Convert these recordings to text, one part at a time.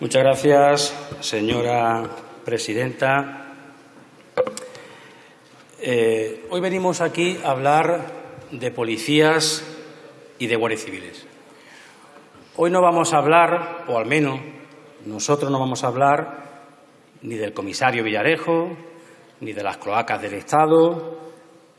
Muchas gracias, señora presidenta. Eh, hoy venimos aquí a hablar de policías y de guardias civiles. Hoy no vamos a hablar, o al menos nosotros no vamos a hablar, ni del comisario Villarejo, ni de las cloacas del Estado,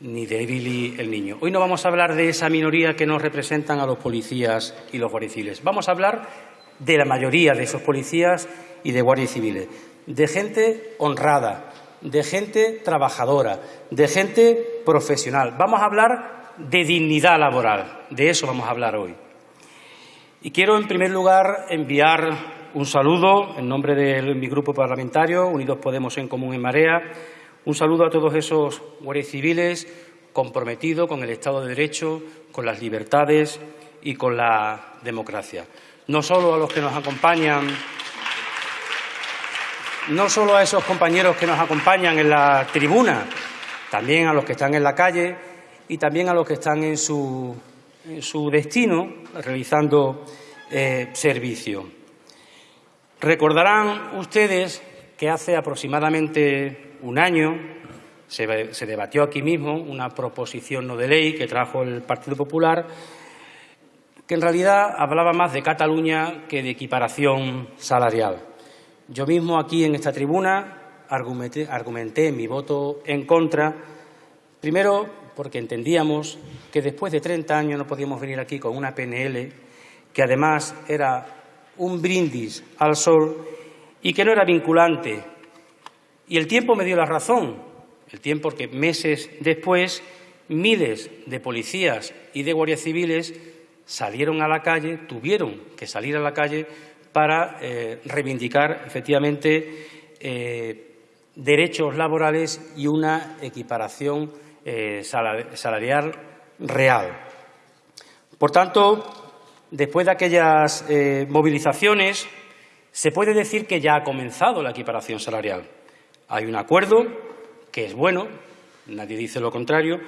ni de Billy el Niño. Hoy no vamos a hablar de esa minoría que nos representan a los policías y los guardias civiles. Vamos a hablar de la mayoría de esos policías y de guardias civiles, de gente honrada, de gente trabajadora, de gente profesional. Vamos a hablar de dignidad laboral, de eso vamos a hablar hoy. Y quiero, en primer lugar, enviar un saludo en nombre de mi grupo parlamentario, Unidos Podemos en Común en Marea, un saludo a todos esos guardias civiles comprometidos con el Estado de Derecho, con las libertades y con la democracia. No solo a los que nos acompañan, no solo a esos compañeros que nos acompañan en la tribuna, también a los que están en la calle y también a los que están en su, destino realizando eh, servicio. Recordarán ustedes que hace aproximadamente un año se, debatió aquí mismo una proposición no de ley que trajo el Partido Popular que en realidad hablaba más de Cataluña que de equiparación salarial. Yo mismo aquí en esta tribuna argumenté, argumenté mi voto en contra, primero porque entendíamos que después de 30 años no podíamos venir aquí con una PNL que además era un brindis al sol y que no era vinculante y el tiempo me dio la razón, el tiempo que meses después miles de policías y de guardias civiles salieron a la calle, tuvieron que salir a la calle para eh, reivindicar efectivamente eh, derechos laborales y una equiparación eh, salarial real. Por tanto, después de aquellas movilizaciones, se puede decir que ya ha comenzado la equiparación salarial. Hay un acuerdo que es bueno, nadie dice lo contrario,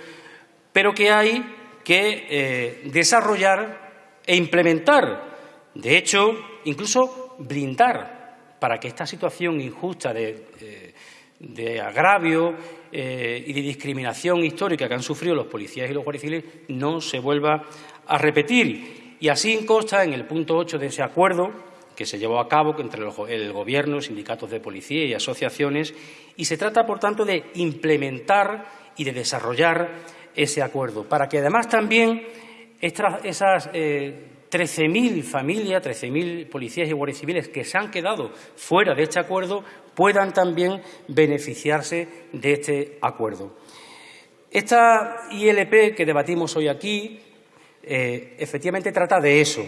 pero que hay que eh, desarrollar e implementar. De hecho, incluso blindar para que esta situación injusta de, eh, agravio eh, y de discriminación histórica que han sufrido los policías y los guardias civiles no se vuelva a repetir. Y así consta en el punto 8 de ese acuerdo que se llevó a cabo entre el Gobierno, sindicatos de policía y asociaciones, y se trata, por tanto, de implementar y de desarrollar ese acuerdo, para que además también esas 13.000 eh, familias, 13.000 policías y guardias civiles que se han quedado fuera de este acuerdo puedan también beneficiarse de este acuerdo. Esta ILP que debatimos hoy aquí eh, efectivamente trata de eso,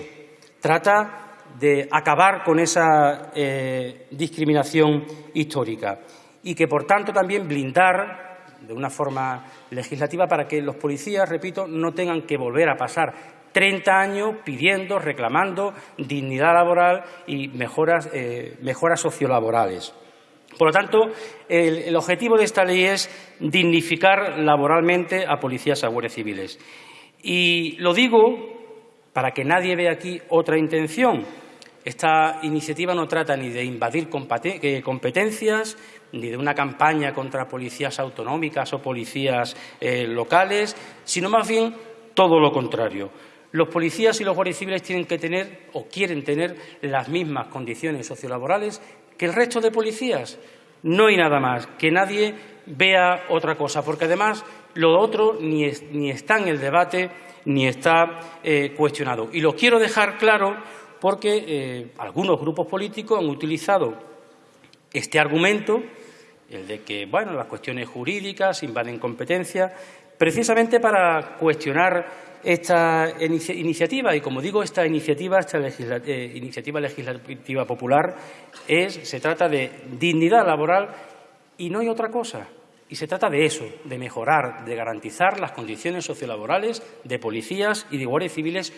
trata de acabar con esa eh, discriminación histórica y que, por tanto, también blindar de una forma legislativa para que los policías, repito, no tengan que volver a pasar 30 años pidiendo, reclamando dignidad laboral y mejoras, eh, mejoras sociolaborales. Por lo tanto, el, objetivo de esta ley es dignificar laboralmente a policías y a civiles. Y lo digo para que nadie vea aquí otra intención. Esta iniciativa no trata ni de invadir eh, competencias, ni de una campaña contra policías autonómicas o policías eh, locales, sino más bien todo lo contrario. Los policías y los guardias civiles tienen que tener o quieren tener las mismas condiciones sociolaborales que el resto de policías. No hay nada más, que nadie vea otra cosa, porque además lo otro ni, está en el debate ni está eh, cuestionado. Y lo quiero dejar claro porque eh, algunos grupos políticos han utilizado este argumento, el de que bueno, las cuestiones jurídicas invaden competencias, precisamente para cuestionar esta iniciativa. Y como digo, esta iniciativa, esta eh, iniciativa legislativa popular, es, se trata de dignidad laboral y no hay otra cosa. Y se trata de eso, de mejorar, de garantizar las condiciones sociolaborales de policías y de guardias civiles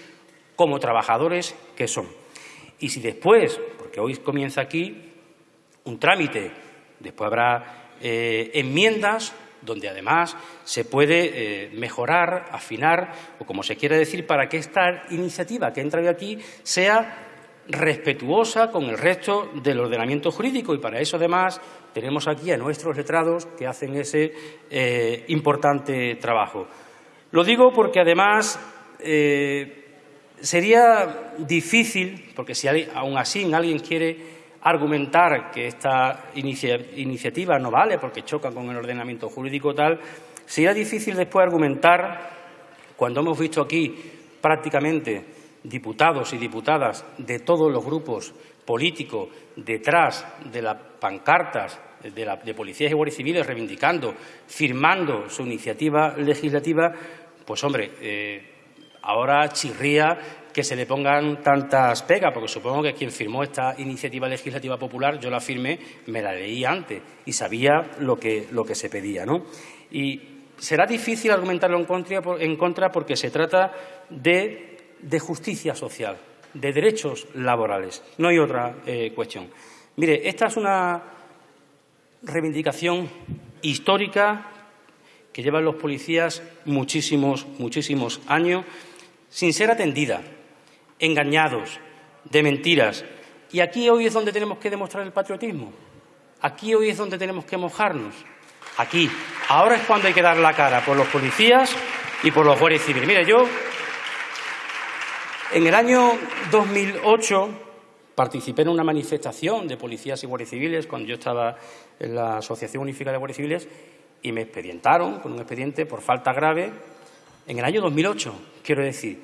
como trabajadores que son. Y si después, porque hoy comienza aquí un trámite, después habrá eh, enmiendas donde además se puede eh, mejorar, afinar o como se quiera decir, para que esta iniciativa que entra hoy aquí sea respetuosa con el resto del ordenamiento jurídico y para eso además tenemos aquí a nuestros letrados que hacen ese eh, importante trabajo. Lo digo porque además sería difícil, porque si aún así alguien quiere argumentar que esta iniciativa no vale porque choca con el ordenamiento jurídico tal, sería difícil después argumentar, cuando hemos visto aquí prácticamente diputados y diputadas de todos los grupos políticos detrás de las pancartas de, policías y guardias civiles reivindicando, firmando su iniciativa legislativa, pues hombre, eh, ahora chirría que se le pongan tantas pegas, porque supongo que quien firmó esta iniciativa legislativa popular, yo la firmé, me la leí antes y sabía lo que, lo que se pedía. ¿no? Y será difícil argumentarlo en contra, porque se trata de de justicia social, de derechos laborales. No hay otra eh, cuestión. Mire, esta es una reivindicación histórica que llevan los policías muchísimos, muchísimos años sin ser atendida, engañados, de mentiras. Y aquí hoy es donde tenemos que demostrar el patriotismo. Aquí hoy es donde tenemos que mojarnos. Aquí. Ahora es cuando hay que dar la cara por los policías y por los guardias civiles. Mire, yo en el año 2008 participé en una manifestación de policías y guardias civiles cuando yo estaba en la Asociación Unificada de Guardias Civiles y me expedientaron con un expediente por falta grave en el año 2008. Quiero decir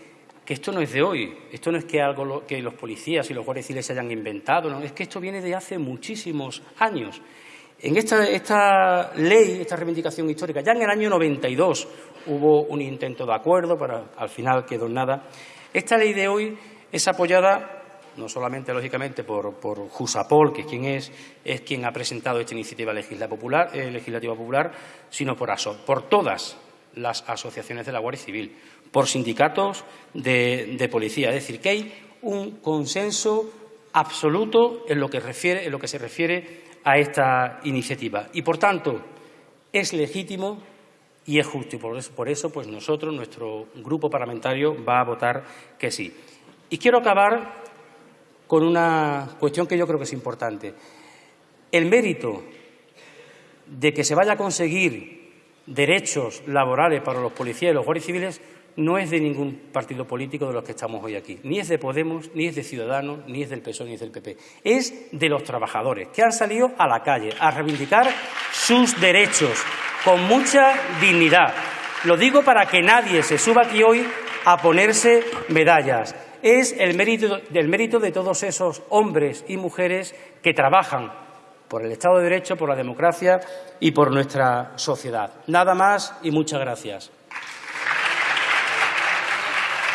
que esto no es de hoy, esto no es que algo que los policías y los guardias civiles se hayan inventado, es que esto viene de hace muchísimos años. En esta, ley, esta reivindicación histórica, ya en el año 92 hubo un intento de acuerdo, pero al final quedó nada. Esta ley de hoy es apoyada no solamente, lógicamente, por, Jusapol, que es quien es, es quien ha presentado esta iniciativa legislativa popular, eh, legislativa popular sino por, por todas las asociaciones de la Guardia Civil, por sindicatos de, policía. Es decir, que hay un consenso absoluto en lo, que refiere, en lo que se refiere a esta iniciativa. Y, por tanto, es legítimo y es justo. Y por eso, por eso, pues nosotros, nuestro grupo parlamentario, va a votar que sí. Y quiero acabar con una cuestión que yo creo que es importante. El mérito de que se vaya a conseguir derechos laborales para los policías y los guardias civiles no es de ningún partido político de los que estamos hoy aquí. Ni es de Podemos, ni es de Ciudadanos, ni es del PSOE, ni es del PP. Es de los trabajadores que han salido a la calle a reivindicar sus derechos con mucha dignidad. Lo digo para que nadie se suba aquí hoy a ponerse medallas. Es el mérito, del mérito de todos esos hombres y mujeres que trabajan por el Estado de Derecho, por la democracia y por nuestra sociedad. Nada más y muchas gracias.